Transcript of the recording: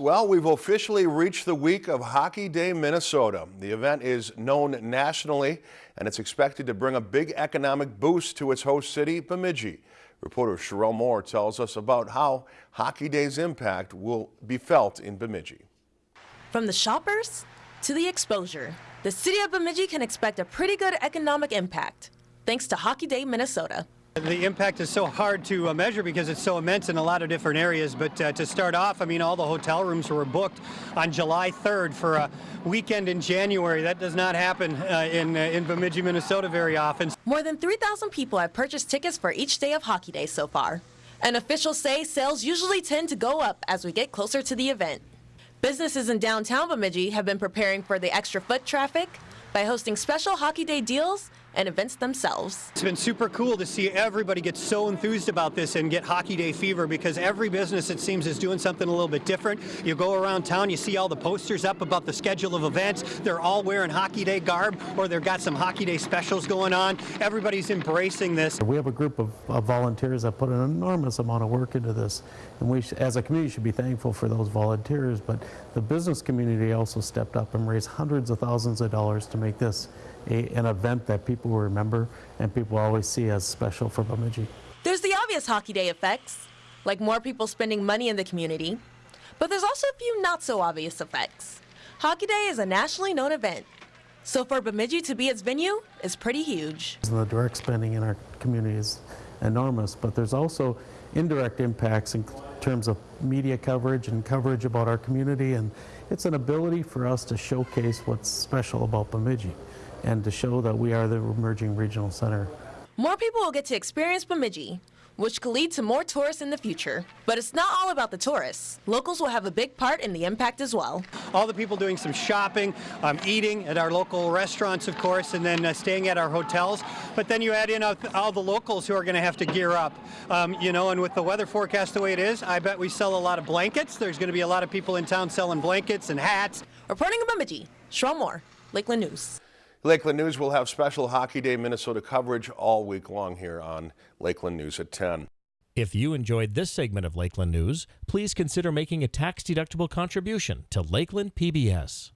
Well, we've officially reached the week of Hockey Day Minnesota. The event is known nationally and it's expected to bring a big economic boost to its host city, Bemidji. Reporter Sherelle Moore tells us about how Hockey Day's impact will be felt in Bemidji. From the shoppers to the exposure, the city of Bemidji can expect a pretty good economic impact thanks to Hockey Day Minnesota. The impact is so hard to uh, measure because it's so immense in a lot of different areas. But uh, to start off, I mean, all the hotel rooms were booked on July 3rd for a weekend in January. That does not happen uh, in, uh, in Bemidji, Minnesota very often. More than 3,000 people have purchased tickets for each day of Hockey Day so far. And officials say sales usually tend to go up as we get closer to the event. Businesses in downtown Bemidji have been preparing for the extra foot traffic by hosting special Hockey Day deals and events themselves. It's been super cool to see everybody get so enthused about this and get Hockey Day fever because every business, it seems, is doing something a little bit different. You go around town, you see all the posters up about the schedule of events. They're all wearing Hockey Day garb or they've got some Hockey Day specials going on. Everybody's embracing this. We have a group of, of volunteers that put an enormous amount of work into this. And we, as a community, should be thankful for those volunteers. But the business community also stepped up and raised hundreds of thousands of dollars to make this a, an event that people will remember and people always see as special for Bemidji. There's the obvious Hockey Day effects, like more people spending money in the community. But there's also a few not so obvious effects. Hockey Day is a nationally known event, so for Bemidji to be its venue is pretty huge. The direct spending in our community is enormous, but there's also indirect impacts in terms of media coverage and coverage about our community, and it's an ability for us to showcase what's special about Bemidji and to show that we are the emerging regional center. More people will get to experience Bemidji, which could lead to more tourists in the future. But it's not all about the tourists. Locals will have a big part in the impact as well. All the people doing some shopping, um, eating at our local restaurants, of course, and then uh, staying at our hotels. But then you add in all the locals who are going to have to gear up. Um, you know, and with the weather forecast the way it is, I bet we sell a lot of blankets. There's going to be a lot of people in town selling blankets and hats. Reporting in Bemidji, Sherelle Moore, Lakeland News. Lakeland News will have special Hockey Day Minnesota coverage all week long here on Lakeland News at 10. If you enjoyed this segment of Lakeland News, please consider making a tax-deductible contribution to Lakeland PBS.